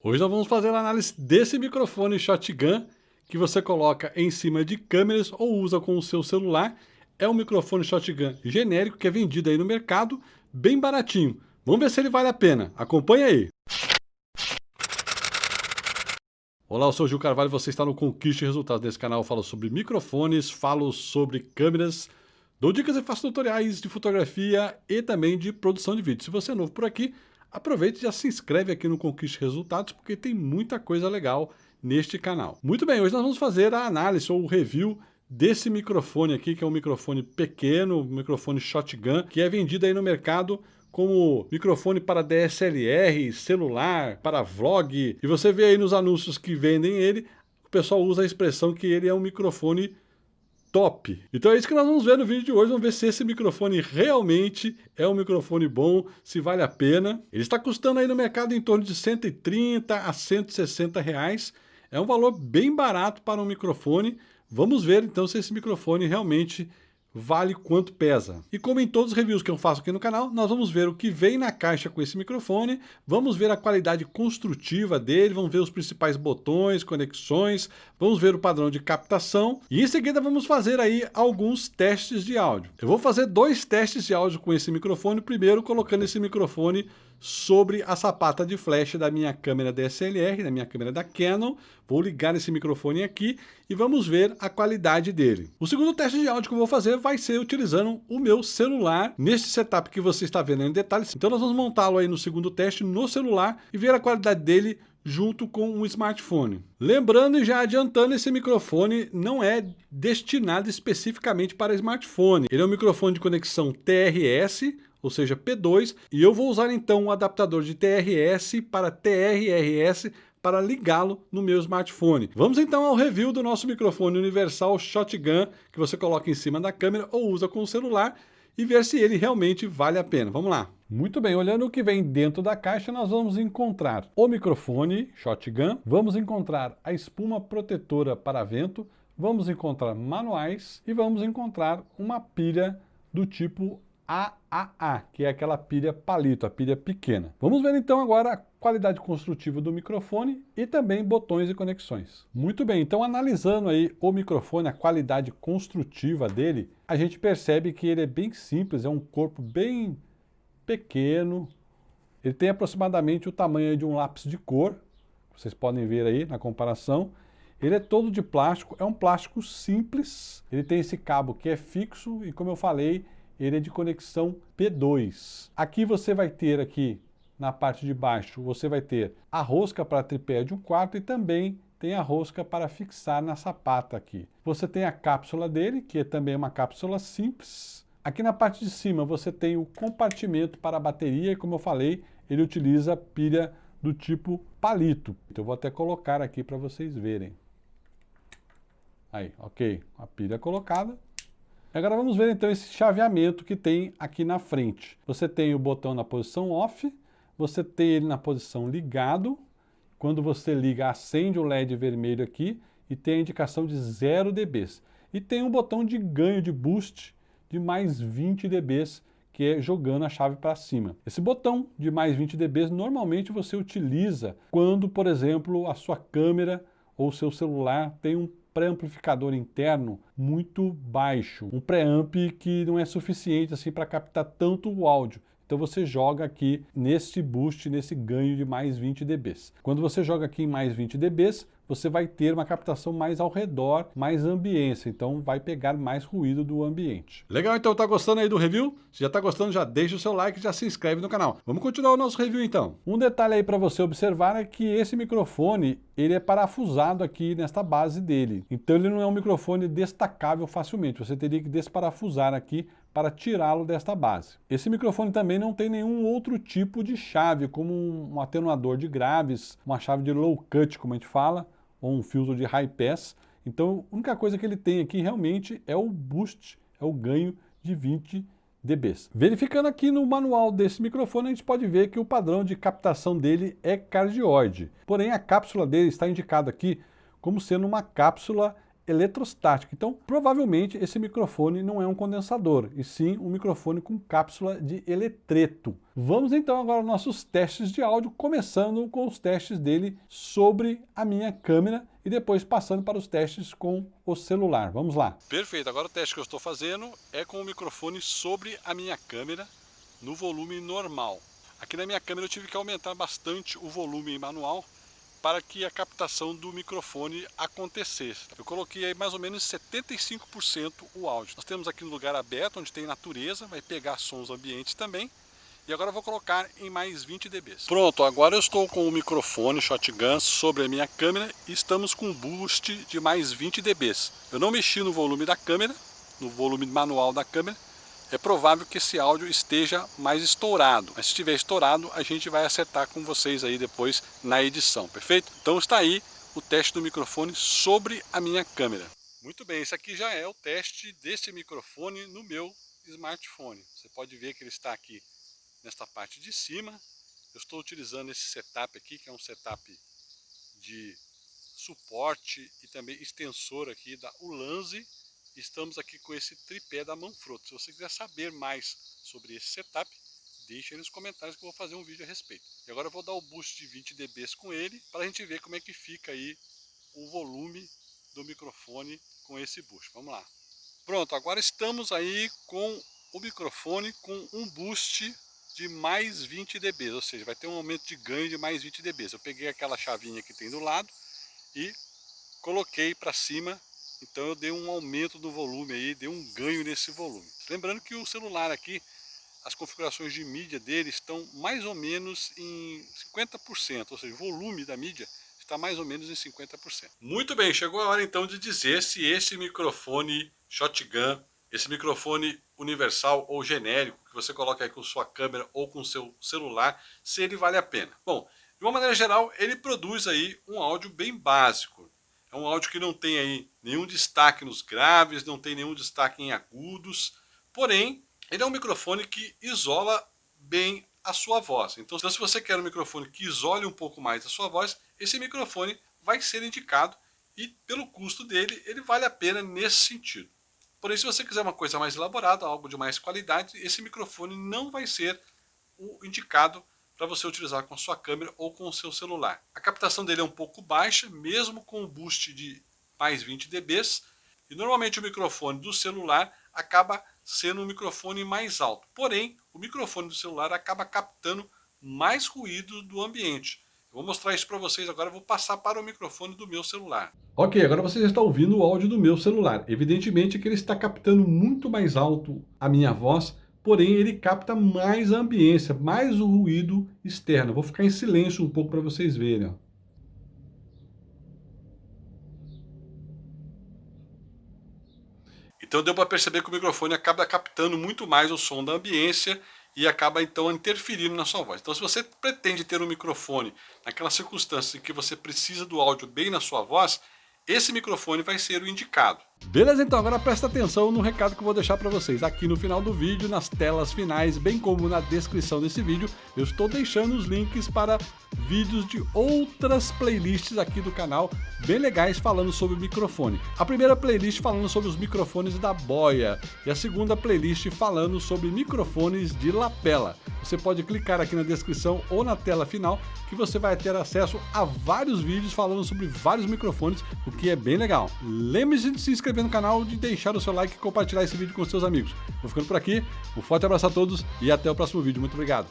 Hoje nós vamos fazer a análise desse microfone shotgun que você coloca em cima de câmeras ou usa com o seu celular. É um microfone shotgun genérico que é vendido aí no mercado, bem baratinho. Vamos ver se ele vale a pena. Acompanha aí. Olá, eu sou o Gil Carvalho, você está no Conquiste Resultados. Nesse canal eu falo sobre microfones, falo sobre câmeras, dou dicas e faço tutoriais de fotografia e também de produção de vídeo. Se você é novo por aqui, aproveite e já se inscreve aqui no Conquiste Resultados, porque tem muita coisa legal neste canal. Muito bem, hoje nós vamos fazer a análise ou o review desse microfone aqui, que é um microfone pequeno, um microfone shotgun, que é vendido aí no mercado como microfone para DSLR, celular, para vlog. E você vê aí nos anúncios que vendem ele, o pessoal usa a expressão que ele é um microfone top. Então é isso que nós vamos ver no vídeo de hoje, vamos ver se esse microfone realmente é um microfone bom, se vale a pena. Ele está custando aí no mercado em torno de 130 a 160 reais, é um valor bem barato para um microfone. Vamos ver então se esse microfone realmente vale quanto pesa. E como em todos os reviews que eu faço aqui no canal, nós vamos ver o que vem na caixa com esse microfone, vamos ver a qualidade construtiva dele, vamos ver os principais botões, conexões, vamos ver o padrão de captação e em seguida vamos fazer aí alguns testes de áudio. Eu vou fazer dois testes de áudio com esse microfone, primeiro colocando esse microfone sobre a sapata de flash da minha câmera DSLR, da minha câmera da Canon. Vou ligar esse microfone aqui e vamos ver a qualidade dele. O segundo teste de áudio que eu vou fazer vai ser utilizando o meu celular neste setup que você está vendo em detalhes. Então nós vamos montá-lo aí no segundo teste no celular e ver a qualidade dele junto com um smartphone. Lembrando e já adiantando, esse microfone não é destinado especificamente para smartphone. Ele é um microfone de conexão TRS, ou seja, P2, e eu vou usar então um adaptador de TRS para TRRS para ligá-lo no meu smartphone. Vamos então ao review do nosso microfone universal Shotgun, que você coloca em cima da câmera ou usa com o celular, e ver se ele realmente vale a pena. Vamos lá. Muito bem, olhando o que vem dentro da caixa, nós vamos encontrar o microfone Shotgun, vamos encontrar a espuma protetora para vento, vamos encontrar manuais e vamos encontrar uma pilha do tipo AAA, que é aquela pilha palito, a pilha pequena. Vamos ver então agora qualidade construtiva do microfone e também botões e conexões. Muito bem, então analisando aí o microfone, a qualidade construtiva dele, a gente percebe que ele é bem simples, é um corpo bem pequeno, ele tem aproximadamente o tamanho de um lápis de cor, vocês podem ver aí na comparação, ele é todo de plástico, é um plástico simples, ele tem esse cabo que é fixo e como eu falei, ele é de conexão P2. Aqui você vai ter aqui na parte de baixo, você vai ter a rosca para tripé de um quarto e também tem a rosca para fixar na sapata aqui. Você tem a cápsula dele, que é também uma cápsula simples. Aqui na parte de cima você tem o compartimento para a bateria e como eu falei, ele utiliza pilha do tipo palito. Então eu vou até colocar aqui para vocês verem. Aí, ok, a pilha colocada. Agora vamos ver então esse chaveamento que tem aqui na frente. Você tem o botão na posição off, você tem ele na posição ligado, quando você liga acende o LED vermelho aqui e tem a indicação de 0 dB. E tem um botão de ganho de boost de mais 20 dB, que é jogando a chave para cima. Esse botão de mais 20 dB normalmente você utiliza quando, por exemplo, a sua câmera ou seu celular tem um pré-amplificador interno muito baixo, um pré-amp que não é suficiente assim para captar tanto o áudio. Então você joga aqui nesse boost, nesse ganho de mais 20 dB. Quando você joga aqui em mais 20 dB, você vai ter uma captação mais ao redor, mais ambiência, então vai pegar mais ruído do ambiente. Legal, então tá gostando aí do review? Se já tá gostando, já deixa o seu like e já se inscreve no canal. Vamos continuar o nosso review então. Um detalhe aí para você observar é que esse microfone, ele é parafusado aqui nesta base dele. Então ele não é um microfone destacável facilmente, você teria que desparafusar aqui para tirá-lo desta base. Esse microfone também não tem nenhum outro tipo de chave, como um atenuador de graves, uma chave de low cut, como a gente fala, ou um filtro de high pass. Então, a única coisa que ele tem aqui realmente é o boost, é o ganho de 20 dB. Verificando aqui no manual desse microfone, a gente pode ver que o padrão de captação dele é cardioide. Porém, a cápsula dele está indicada aqui como sendo uma cápsula eletrostática. Então, provavelmente esse microfone não é um condensador, e sim um microfone com cápsula de eletreto. Vamos então agora aos nossos testes de áudio, começando com os testes dele sobre a minha câmera e depois passando para os testes com o celular. Vamos lá. Perfeito, agora o teste que eu estou fazendo é com o microfone sobre a minha câmera no volume normal. Aqui na minha câmera eu tive que aumentar bastante o volume manual para que a captação do microfone acontecesse. Eu coloquei aí mais ou menos 75% o áudio. Nós temos aqui no lugar aberto, onde tem natureza, vai pegar sons ambientes também. E agora eu vou colocar em mais 20 dB. Pronto, agora eu estou com o microfone Shotgun sobre a minha câmera e estamos com um boost de mais 20 dB. Eu não mexi no volume da câmera, no volume manual da câmera, é provável que esse áudio esteja mais estourado. Mas se estiver estourado, a gente vai acertar com vocês aí depois na edição, perfeito? Então está aí o teste do microfone sobre a minha câmera. Muito bem, esse aqui já é o teste desse microfone no meu smartphone. Você pode ver que ele está aqui nesta parte de cima. Eu estou utilizando esse setup aqui, que é um setup de suporte e também extensor aqui da Ulanzi estamos aqui com esse tripé da Manfrotto. Se você quiser saber mais sobre esse setup, deixe aí nos comentários que eu vou fazer um vídeo a respeito. E agora eu vou dar o boost de 20 dB com ele, para a gente ver como é que fica aí o volume do microfone com esse boost. Vamos lá. Pronto, agora estamos aí com o microfone com um boost de mais 20 dB, ou seja, vai ter um aumento de ganho de mais 20 dB. Eu peguei aquela chavinha que tem do lado e coloquei para cima então eu dei um aumento do volume aí, dei um ganho nesse volume. Lembrando que o celular aqui, as configurações de mídia dele estão mais ou menos em 50%, ou seja, o volume da mídia está mais ou menos em 50%. Muito bem, chegou a hora então de dizer se esse microfone shotgun, esse microfone universal ou genérico, que você coloca aí com sua câmera ou com seu celular, se ele vale a pena. Bom, de uma maneira geral, ele produz aí um áudio bem básico. É um áudio que não tem aí nenhum destaque nos graves, não tem nenhum destaque em agudos, porém, ele é um microfone que isola bem a sua voz. Então, se você quer um microfone que isole um pouco mais a sua voz, esse microfone vai ser indicado e pelo custo dele, ele vale a pena nesse sentido. Porém, se você quiser uma coisa mais elaborada, algo de mais qualidade, esse microfone não vai ser o indicado para você utilizar com a sua câmera ou com o seu celular. A captação dele é um pouco baixa, mesmo com o boost de mais 20 dB, e normalmente o microfone do celular acaba sendo um microfone mais alto. Porém, o microfone do celular acaba captando mais ruído do ambiente. Eu vou mostrar isso para vocês agora, vou passar para o microfone do meu celular. Ok, agora você já está ouvindo o áudio do meu celular. Evidentemente que ele está captando muito mais alto a minha voz, porém ele capta mais a ambiência, mais o ruído externo. Vou ficar em silêncio um pouco para vocês verem. Ó. Então deu para perceber que o microfone acaba captando muito mais o som da ambiência e acaba então interferindo na sua voz. Então se você pretende ter um microfone naquela circunstância em que você precisa do áudio bem na sua voz, esse microfone vai ser o indicado. Beleza, então agora presta atenção no recado que eu vou deixar para vocês. Aqui no final do vídeo, nas telas finais, bem como na descrição desse vídeo, eu estou deixando os links para vídeos de outras playlists aqui do canal, bem legais falando sobre microfone. A primeira playlist falando sobre os microfones da Boya e a segunda playlist falando sobre microfones de lapela. Você pode clicar aqui na descrição ou na tela final que você vai ter acesso a vários vídeos falando sobre vários microfones, o que é bem legal. Lembre-se de se inscrever no canal, de deixar o seu like e compartilhar esse vídeo com seus amigos. Vou ficando por aqui, um forte abraço a todos e até o próximo vídeo. Muito obrigado.